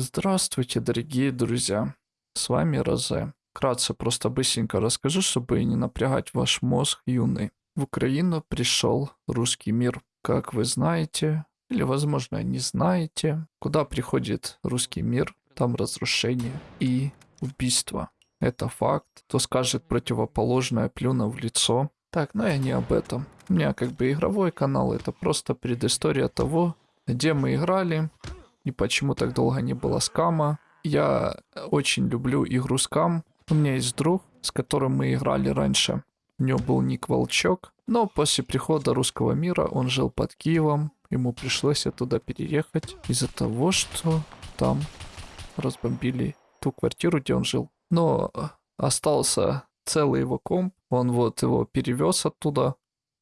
Здравствуйте, дорогие друзья. С вами Розе. Вкратце, просто быстренько расскажу, чтобы не напрягать ваш мозг юный. В Украину пришел русский мир. Как вы знаете, или, возможно, не знаете, куда приходит русский мир, там разрушение и убийство. Это факт. Кто скажет противоположное, плюну в лицо. Так, но я не об этом. У меня как бы игровой канал, это просто предыстория того, где мы играли и почему так долго не было скама. Я очень люблю игру скам. У меня есть друг, с которым мы играли раньше. У него был ник Волчок, но после прихода русского мира он жил под Киевом. Ему пришлось оттуда переехать из-за того, что там разбомбили ту квартиру, где он жил. Но остался целый его комп, он вот его перевез оттуда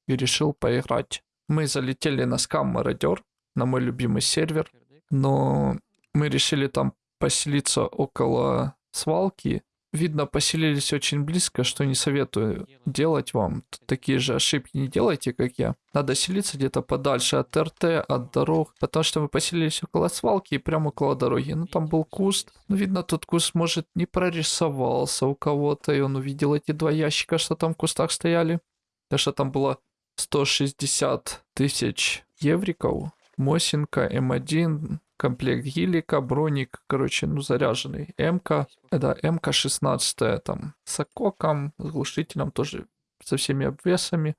и решил поиграть. Мы залетели на скам Мародер, на мой любимый сервер, но мы решили там поселиться около свалки. Видно, поселились очень близко, что не советую делать вам. Такие же ошибки не делайте, как я. Надо селиться где-то подальше от РТ, от дорог, потому что мы поселились около свалки и прямо около дороги. Ну, там был куст. Ну, видно, тот куст, может, не прорисовался у кого-то, и он увидел эти два ящика, что там в кустах стояли. Потому что там было 160 тысяч евриков. Мосинка, М1, комплект гелика, броник, короче, ну, заряженный. МК, это МК-16, там, с ококом, с глушителем тоже, со всеми обвесами.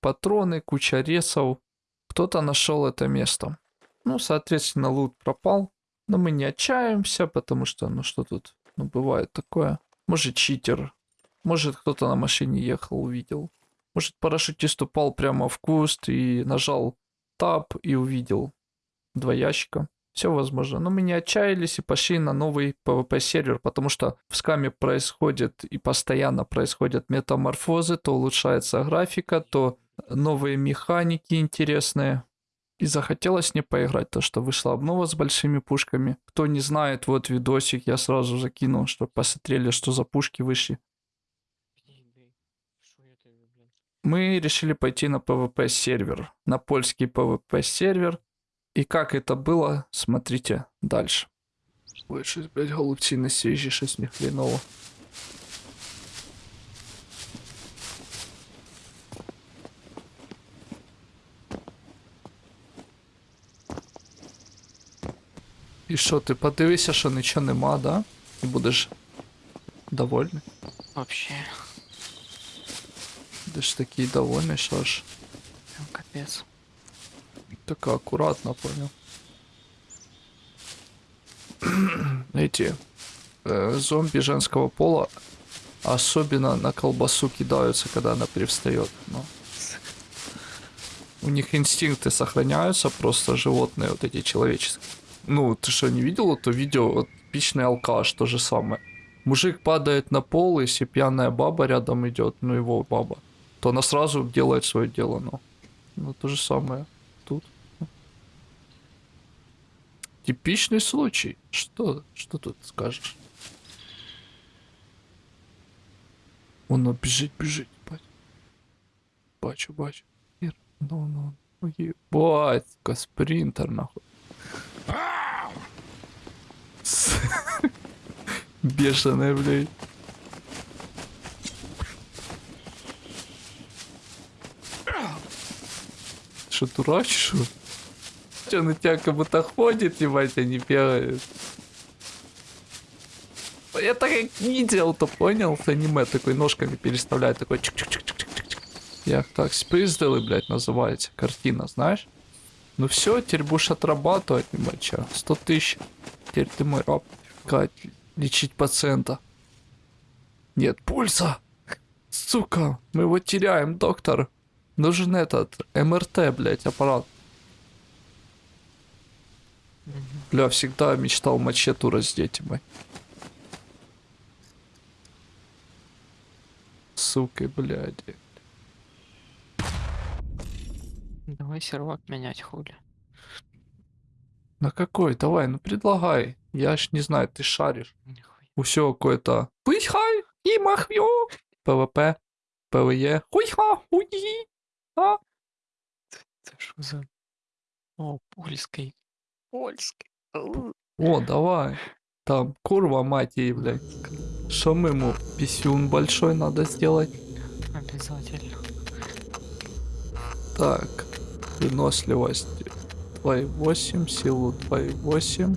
Патроны, куча ресов. Кто-то нашел это место. Ну, соответственно, лут пропал. Но мы не отчаемся, потому что, ну, что тут, ну, бывает такое. Может, читер. Может, кто-то на машине ехал, увидел. Может, парашютист упал прямо в куст и нажал таб и увидел два ящика. Все возможно. Но мы не отчаялись и пошли на новый PvP сервер, потому что в скаме происходит и постоянно происходят метаморфозы, то улучшается графика, то новые механики интересные. И захотелось не поиграть, то что вышла обнова с большими пушками. Кто не знает, вот видосик я сразу закинул, чтобы посмотрели, что за пушки вышли. Мы решили пойти на PvP сервер, на польский PvP сервер. И как это было, смотрите дальше. Ой, щось, блядь, голубці на свіжі, щось не хреново. І що, ти подивися, що нічого нема, да? І будеш довольний. Вообще, Будеш такий довольний, що ж. прям капец. Так аккуратно, понял. Эти э, зомби женского пола особенно на колбасу кидаются, когда она привстает. Но у них инстинкты сохраняются, просто животные вот эти человеческие. Ну, ты что, не видел это видео? Вот типичный алкаш, то же самое. Мужик падает на пол, если пьяная баба рядом идет, ну его баба, то она сразу делает свое дело, ну. Ну, то же самое тут. Типичный случай. Что, что тут скажешь? Воно бежит, бежит, бать. Бачу, бачу. Ір, Ну, ну, ну, ебать, спринтер, нахуй. Бешеная, блядь. Что, дурак, что? На тебя как будто ходит, ебать, а не бегает? Я так как видел, то понял, в аниме такой ножками переставляет, такой чик чик чик чик чик чик Я так спиздили, блядь, называется, картина, знаешь? Ну все, теперь будешь отрабатывать, ебача, 100 тысяч. Теперь ты мой раб. Кать, лечить пациента. Нет пульса. Сука, мы его теряем, доктор. Нужен этот, МРТ, блядь, аппарат. Бля, всегда мечтал мачету раздеть, ебать. Сука, блядь. Давай сервак менять хули. На какой? Давай, ну предлагай. Я ж не знаю, ты шаришь. Нихуя. Усё какое-то. Хуйхай и махвё. ПВП, ПВЕ. Хуйха, хуйи. А? Это что за... О, польской. Польской. О, давай. Там, курва мать ей, блядь. Что мы ему? Писюн большой надо сделать. Обязательно. Так, выносливость 2,8, силу 2,8.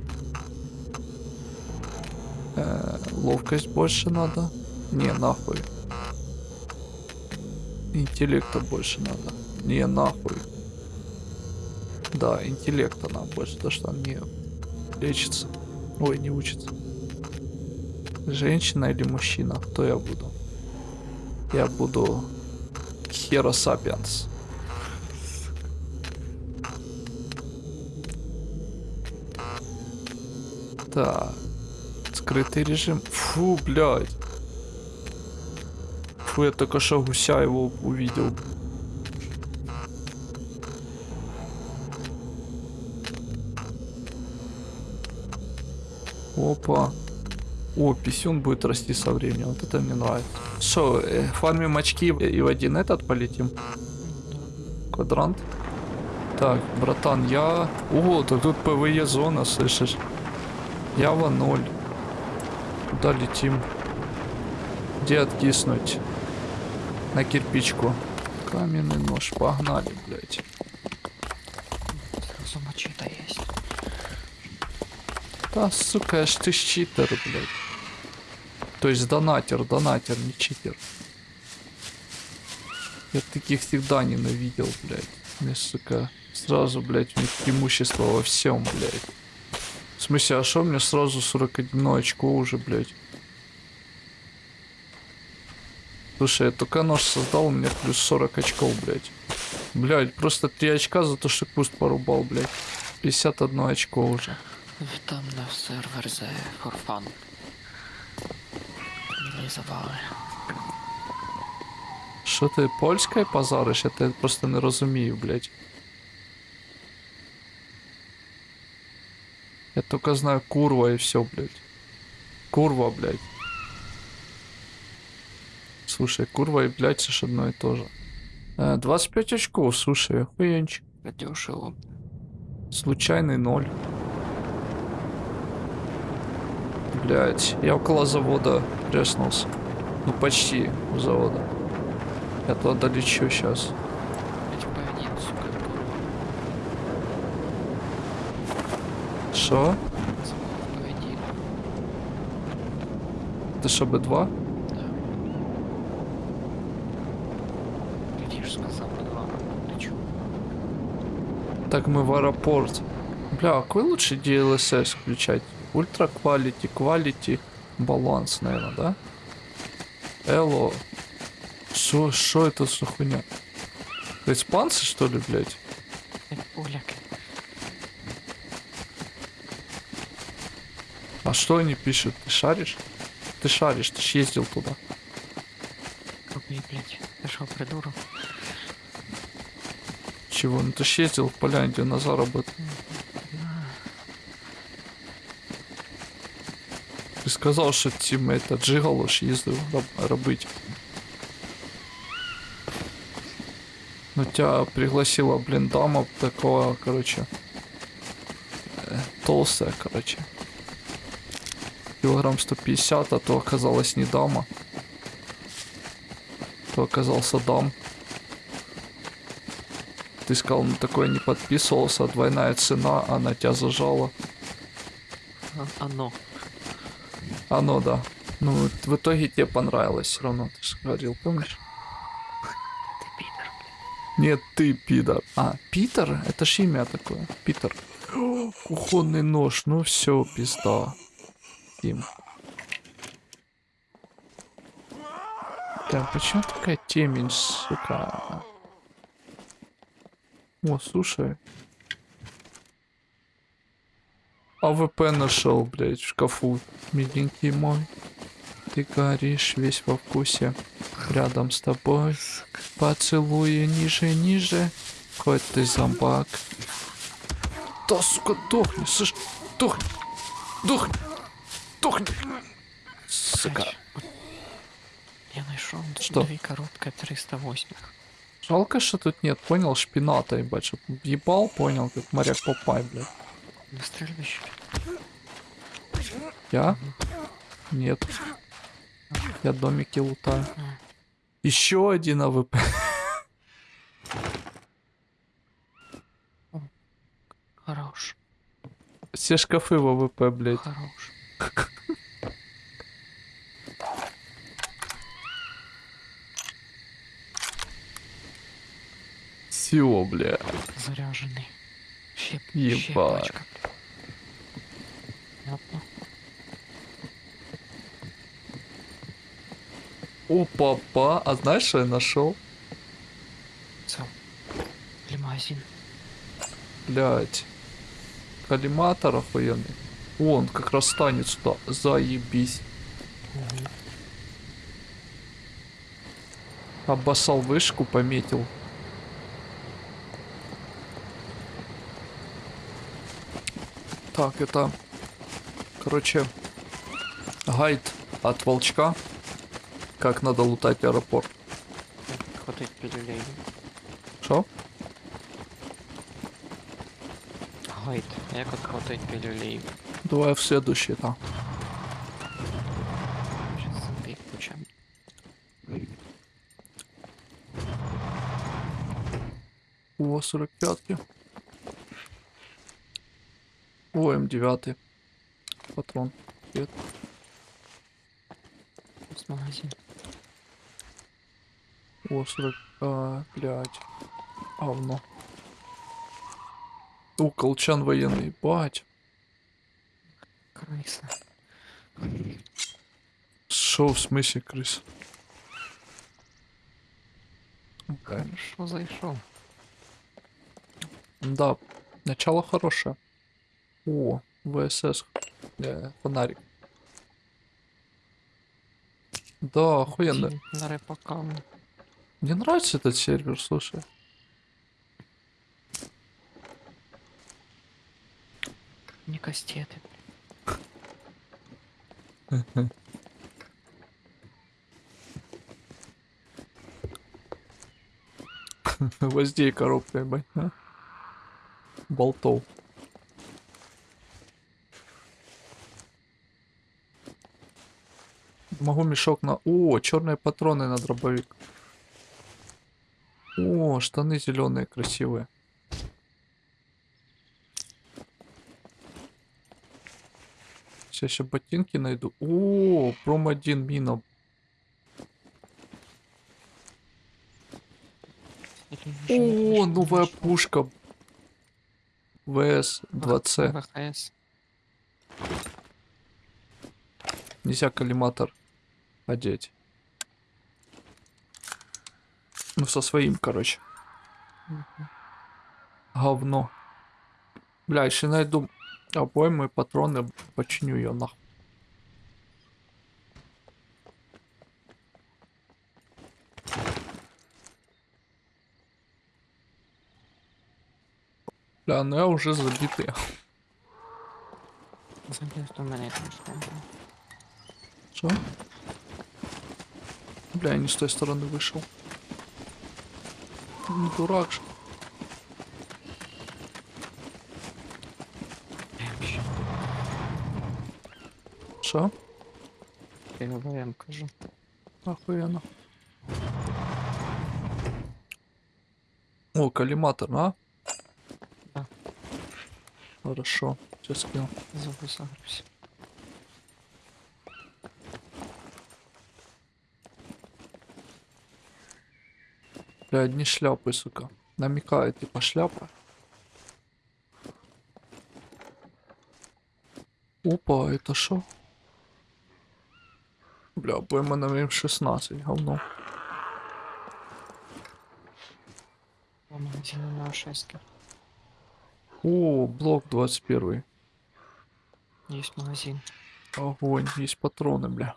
Э, ловкость больше надо. Не, нахуй. Интеллекта больше надо. Не, нахуй. Да, интеллекта нам больше, потому что не лечится. Ой, не учится. Женщина или мужчина? Кто я буду? Я буду Хера Сапиенс. Так. Скрытый режим. Фу, блядь. Фу, я только что гуся его увидел. Опа. О, писюн будет расти со временем. Вот это мне нравится. Что, э, фармим очки и в один этот полетим? Квадрант. Так, братан, я... О, так тут PvE зона, слышишь? Ява 0. Куда летим? Где откиснуть? На кирпичку. Каменный нож. Погнали, блядь. Сразу мочита есть. Да, сука, аж ты читер, блядь. То есть донатер, донатер, не читер. Я таких всегда ненавидел, блядь. Мне, сука, сразу, блядь, у них преимущество во всем, блядь. В смысле, а шо мне сразу 41 очко уже, блядь? Слушай, я только нож создал, у меня плюс 40 очков, блядь. Блядь, просто 3 очка за то, что куст порубал, блядь. 51 очко уже. Там на сервер за for fun. Для забави. Що ти польською позариш? Я тебе просто не розумію, блядь. Я только знаю курва и все, блядь. Курва, блядь. Слушай, курва и блядь, это ж одно и то же. Э, 25 очков, слушай, охуенчик. Дешево. Случайный ноль. Блять, я около завода преснулся. Ну почти у завода. Я туда долечу сейчас. Ведь P1, сука, курва. Что? P1, Ты что, Б2? да. Видишь, сказал P2. Ты чё? Так мы в аэропорт. Бля, а какой лучше DLSS включать? Ультра quality, quality, баланс, наверное, да? Эло. Шо, шо это за хуйня? Это испанцы, что ли, блядь? Поляк. А что они пишут? Ты шаришь? Ты шаришь, ты ж ездил туда. Какой, блядь. Ты шо, придурок? Чего? Ну ты ж ездил в Поляндию на заработок. Ти сказав, що тім это джигало ж їздив роб- робити. Ну тебя пригласила, блин, дама такого, короче, э, толстая, короче. Килограмм 150, а то оказалась не дама. То оказался дам. Ты сказал, ну такое не подписывался, двойная цена, она тебя зажала. А- Оно. Оно, да. Ну, вот в итоге тебе понравилось все равно, ты же говорил, помнишь? Ты пидор. Нет, ты пидор. А, Питер? Это ж имя такое. Питер. Кухонный нож, ну все, пизда. Тим. Да, почему такая темень, сука? О, слушай. AWP нашел, блядь, в шкафу. Миленький мой. Ты горишь весь во вкусе. Рядом с тобой. Поцелуй ниже, ниже. Хоть ты зомбак. Да, сука, дохни, слышь, дохни, дохни, дохни. Сука. Я нашел Что? две коробки 308. Жалко, что тут нет, понял, шпината, ебать, чтоб ебал, понял, как моряк Попай, блядь. Выстрелишь? Я? Нет. Я домики лутаю. А. Еще один AWP. Хорош. Все шкафы в AWP, блядь. Хорош. Все, бля. Заряженный. Щеп, Ебать. щепочка. О, папа. А знаешь, что я нашел? Цел. Лимазин. Блять. Коллиматор охуенный. Он как раз станет сюда. Заебись. Обоссал вышку, пометил. Так, это... Короче, гайд от волчка. Как надо лутать аэропорт. Хватать пилюлей. Что? Гайд. Як от хватать пилюлей? Давай в следующий, да. Сейчас ключами. О, 45 О, М9. Патрон. Привет. С. О, 40... А, блядь. Говно. О, колчан военный. Бать. Крыса. Шо в смысле крыс? Хорошо зайшов. Да, начало хорошее. О, ВСС. Э, фонарик. Да, охуенно. На репакам. Мне нравится этот сервер, слушай. Не кастети. Гвоздей коробка, ебать, а? Болтов. Могу мешок на... О, черные патроны на дробовик. О, штаны зеленые, красивые. Сейчас еще ботинки найду. О, пром 1 мина. О, новая пушка. ВС 2C. ВХС. Нельзя коллиматор одеть. Ну, со своим, короче. Говно. Бля, если найду обоймы, патроны, починю ее нахуй. Бля, ну я уже забитый. Что? Бля, я не с той стороны вышел. Не дурак же. Что? Я ВВМ кажу. Охуенно. О, коллиматор, а? Да. Хорошо, сейчас скину. Загрузився. Бля, одни шляпы, сука. Намекает, типа шляпа. Опа, это шо? Бля, пойма на М16, говно. По магазину на шестки. О, блок 21. Есть магазин. Огонь, есть патроны, бля.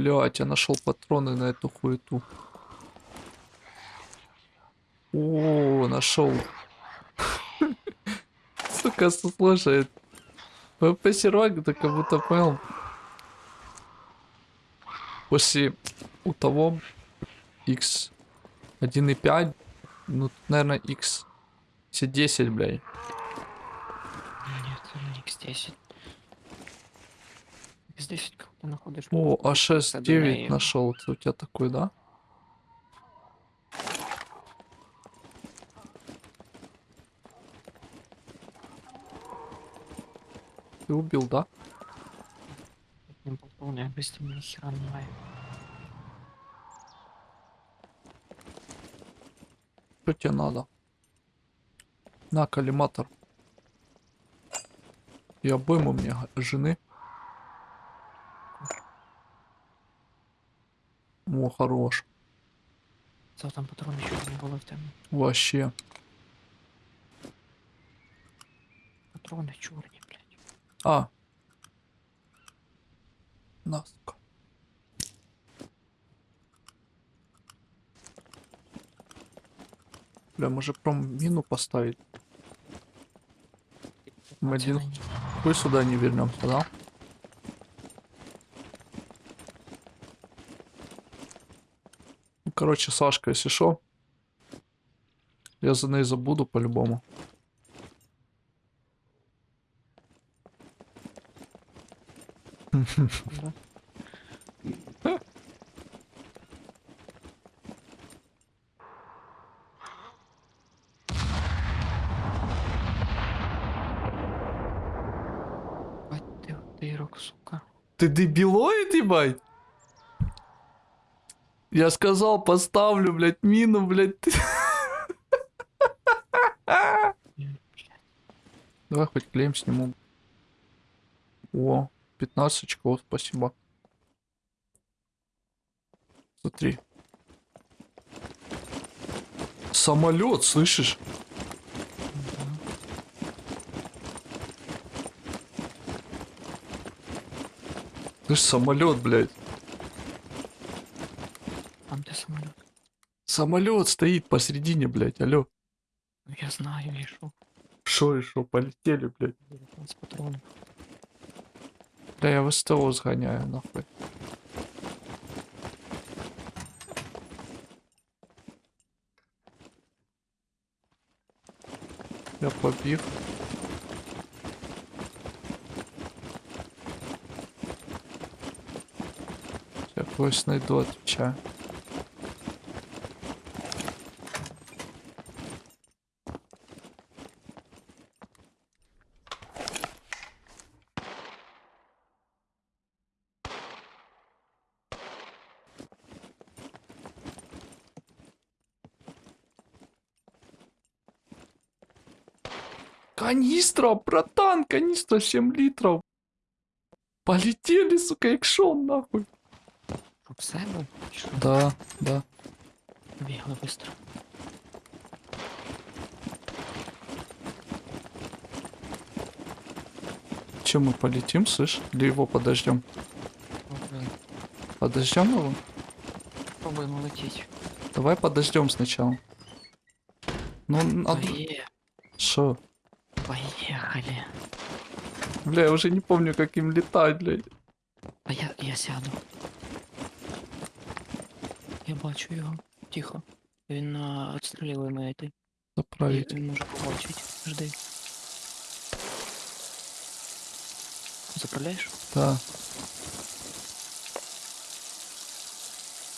О, блядь, я нашел патроны на эту хуету. О, нашел. Сука, слушай. ПП сервак, ты как будто понял. После у того X 1.5, ну, наверное, X все 10, блядь. Нет, це не X10. X10 коли ти знаходиш. О, а Це до А6-9 неї. нашел. Это у тебя такой, да? Ты убил, да? Не поповнює, быстро ні хера немає. Что тебе надо? На, коллиматор. И обойму мне г- жены. О, хорош. Це там патрони чорні були в тебе. Вообще. Патрони чорні, блядь. А. На, сука. Бля, может пром мину поставить? Мы Це один на ній. хуй сюда не вернемся, да? Короче, Сашка, если шо, я за ней забуду по-любому. Да. Ты дебилоид, ебать? Я сказал, поставлю, блядь, мину, блядь. Давай хоть клеем сниму. О, 15 очков, спасибо. Смотри. Самолет, слышишь? Слышь, самолет, блядь. Там де самоліт? Самолет стоит посередине, блядь, алло. Ну я знаю, я йшов. Шо и шо, полетели, блядь. 19 патронів. Да я в СТО сгоняю, нахуй. Я побив. Я когось найду, отвечаю. Канистра, братан, канистра 7 литров. Полетели, сука, экшон, нахуй. Щоб все був? Чи Що? Да, да. Бігли быстро. Чем мы полетим, слышь? Или его подождем? Пробуємо. Подождем его? Пробуємо летіть. Давай подождем сначала. Ну, надо... Пое- Шо? Поехали. Бля, я уже не помню, как им летать, блядь. А я, я сяду. Я бачу його. Тихо. Він на відстрілює мене йти. Заправить. Він може побачити. Жди. Заправляєш? Да.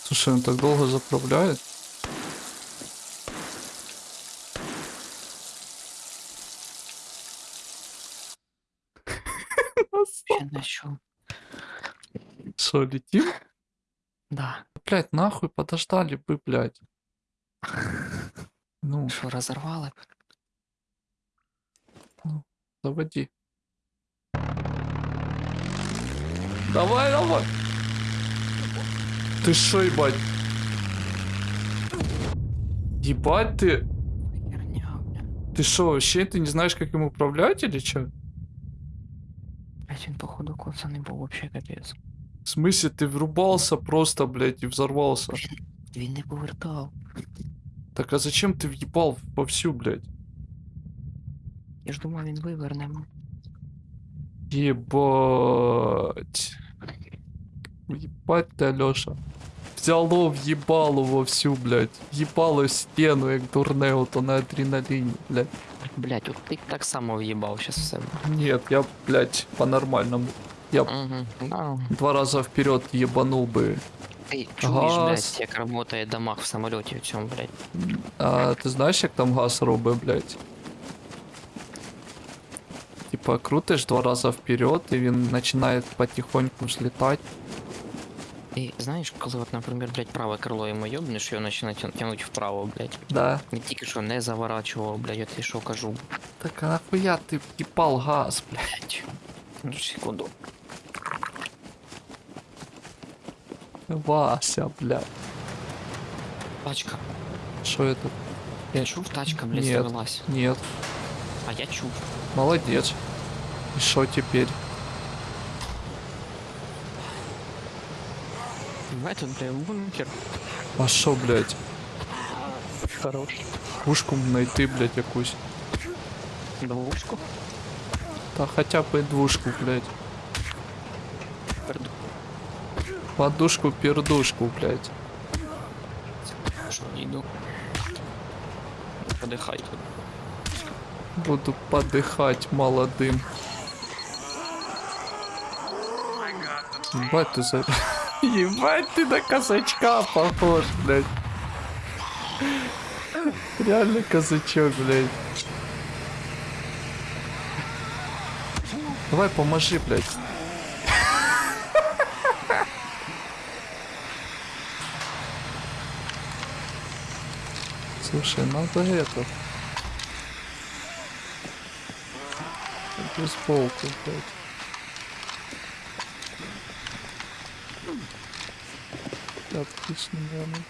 Слушай, он так долго заправляет. Что, летим? Да. Блять, нахуй подождали бы, блядь. Ну, Що, розорвали? заводи. Давай, давай. Ты шо, ебать? Ебать ты. Ты шо, вообще ты не знаешь, как им управлять или чё? Блять, він походу коцаний був вообще капець. В смысле, ты врубался просто, блядь, и взорвался? Він не повертав. Так а зачем ты въебал вовсю, блядь? Я ж думав, він виверне. м. Ебать. Ебать ты, Алёша. Взяло въебало вовсю, блядь. Въебало стену, як дурне, ото на адреналині, блядь. Блять, от ти так само в'їбав щас в себе. Нет, я, блядь, по-нормальному. Я Угу. Ну, два раза вперед ебанул бы. ти чуєш, Газ. блядь, як работає дамаг в самоліті в цьому, блядь. А ти знаєш, як там газ робить, блядь? Типа крутиш два рази вперед, і він починає потихоньку взлітати. І знаєш, коли от, наприклад, блядь, праве крило йому йобнеш, його починає тя- тягнуть вправо, блядь. Да. Не тільки що не заворачував, блядь, я тобі що кажу, Так а нахуя ти в'їбал газ, блядь? блядь. Ну, секунду. Вася, блядь. Тачка. Що это? Я чув, тачка, блядь, Нет. завелась. Нет. А я чув. Молодец. И что теперь? Тут, блядь, бункер. А що, блядь? Хорош. Пушку знайти, блядь, якусь. Двушку. Та хоча б і двушку, блядь. Подушку, пердушку, блядь. Що, йду. Подихай тут. Буду подыхать молодым. Ебать ты за... Ебать ты на казачка похож, блядь. Реально казачок, блядь. Давай поможи, блядь. Слушай, надо это... Бейсболку, блядь. Отлично, наверное.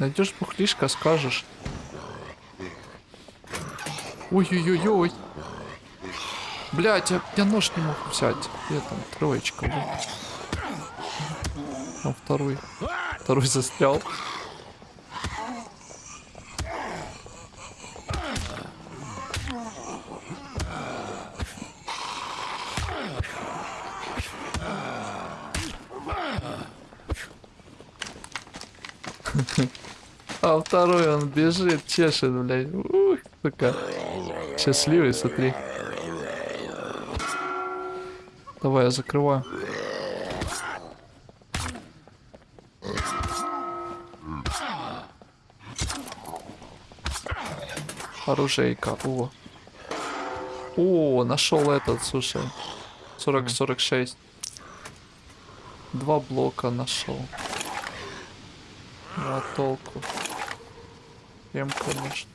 Найдешь бухлишка, скажешь. Ой-ой-ой-ой. Блять, я, я нож не мог взять. Где там троечка, блядь? А второй. Второй застрял. Второй он бежит, чешет, блядь. Ух, сука. Счастливый, смотри. Давай, я закрываю. Оружейка, о. О, нашел этот, слушай. 40-46. Два блока нашел. А толку. Ем, конечно.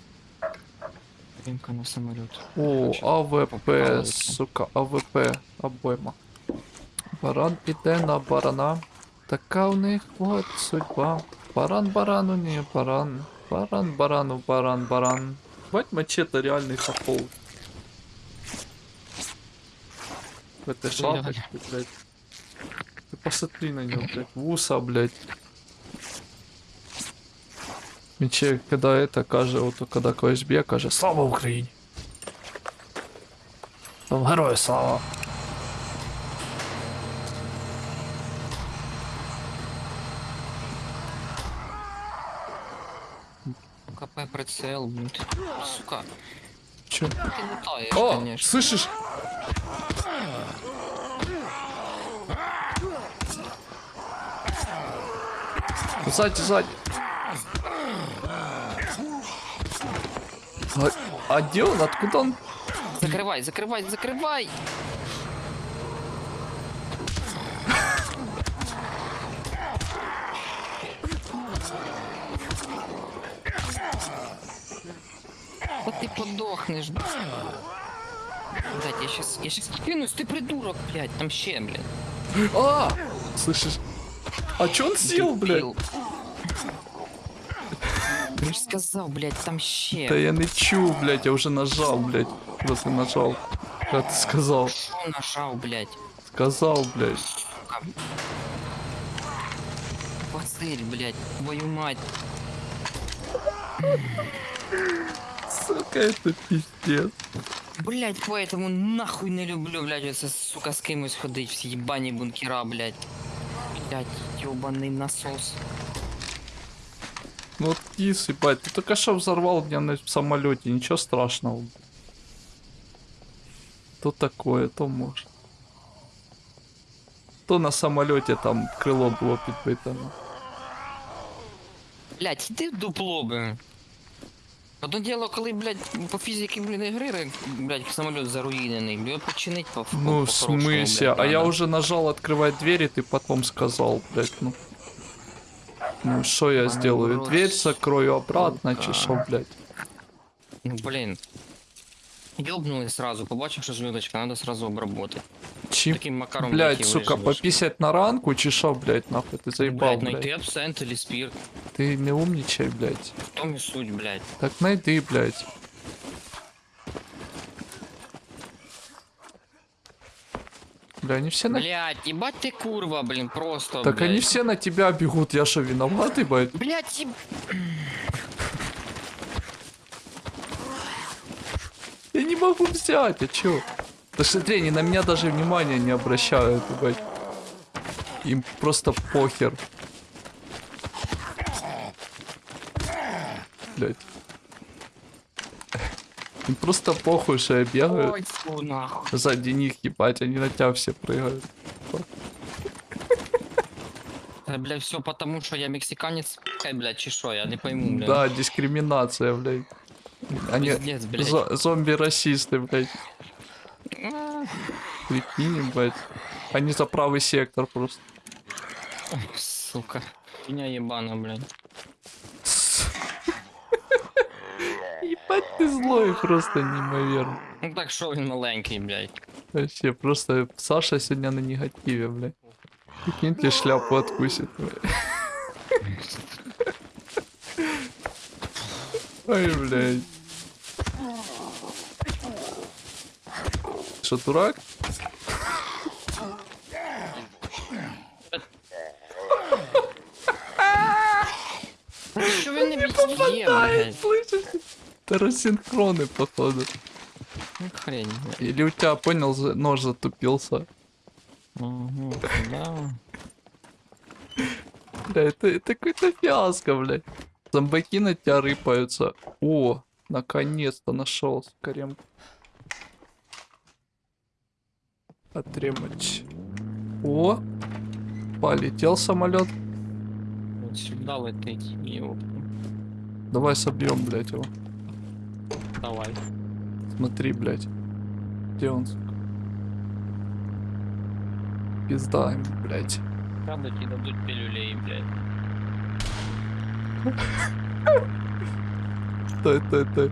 Пімка на самоліт. О, АВП, Попали. сука, АВП, обойма. Баран іде на барана. Така в них от судьба. Баран барану не баран. Баран барану баран баран. Бать мачете реальный топол. В этой шапочке, блядь. Ты посмотри на него, блядь. Вуса, блядь. Мече, когда это каже, от когда когось б'є, каже Слава Україні! Там герою слава! КП прицел, блін. ти, Сука, Чё? ти летаєш, О, конечно. слышишь? Сзади, сзади. А, а где он? Откуда он? Закривай, закривай, закривай! От ти подохнеш. Блять, я щас, я щас кинусь, ти придурок, блядь, там ще, блядь. А! Слышишь? А чё он сел, блядь? Дебіл. Я ж сказав, блядь, там ще. Да я не чу, блядь, я уже нажал, блядь. Просто нажал. Как ты сказал? Що нажав, блядь? Сказал, блядь. Сука. Василь, блядь, твою мать. Сука, это пиздец. Блять, поэтому нахуй не люблю, блядь, оце, сука, з кимось ходить, всі їбані бункера, блядь. Блять, ёбаный насос. Ну вот кис, ебать, ты только что взорвал меня на самолете, ничего страшного. То такое, то может. То на самолете там крыло было підбите. ну. Блять, іди в дупло, би. Одно діло, коли, блядь, по фізиці, блін, ігри, блядь, самоліт заруїнений, його починить по Ну, в по-хорошому, смысле? блядь, А я надо. уже нажал открывать дверь, и ты потом сказал, блядь, ну. Ну, что я Ебаный сделаю? урод, Дверь закрою обратно, сука. чи шо, блядь? Ну, блін. Йобнули сразу, побачив, що зв'язочка, надо сразу обработати. Чим, Таким макаром, блядь, і сука, виживеш. пописать на ранку, чи шо, блядь, нахуй, ты заебал, Блядь, найти блядь. абсент или спирт. Ты не умничай, блядь. В тому і суть, блядь. Так найди, блядь. Бля, они все на... Блядь, ебать ты курва, блин, просто, Так блядь. они все на тебя бегут, я что, виноват, ебать? Блядь, еб... Я не могу взять, а чё? Да смотри, они на меня даже внимания не обращают, ебать. Им просто похер. Блять. Им просто похуй, что я бегаю. Ой, фу, нахуй. Сзади них, ебать, они на тебя все прыгают. Э, Бля, все потому, что я мексиканец, Хай, блядь, чи шо, я не пойму, блядь. Да, дискриминация, блядь. Они Пиздец, блядь. зо- зомби-расисты, блядь. Прикинь, блядь. Они за правый сектор просто. Сука. Меня ебана, блядь. Ебать ты злой просто неимоверно. Ну так що він маленький, блядь. Вообще, просто Саша сегодня на негативе, блядь. Прикинь, тебе шляпу откусит, блядь. Ой, блядь. Что, дурак? Що він не б'є, Ай, блядь? Это рассинхроны, походу. Ну хрень. Или у тебя, понял, нож затупился. Угу, да. Бля, это, это какой-то фиаско, блядь. Зомбаки на тебя рыпаются. О, наконец-то нашел скорем. Отремочь. О, полетел самолет. Вот сюда летить. Йоп. Давай собьем, блядь, его. Давай. Смотри, блядь. Где он? сука? Пизда ему, блядь. Правда тебе дадут пилюлей, блядь. Стой, стой, стой.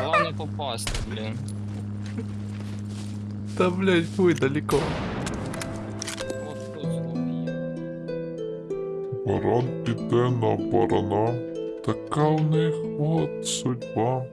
Главное попасть, блин. Да, блядь, хуй далеко. Вот тут злобі є. Баран піде на барана, така в них от судьба.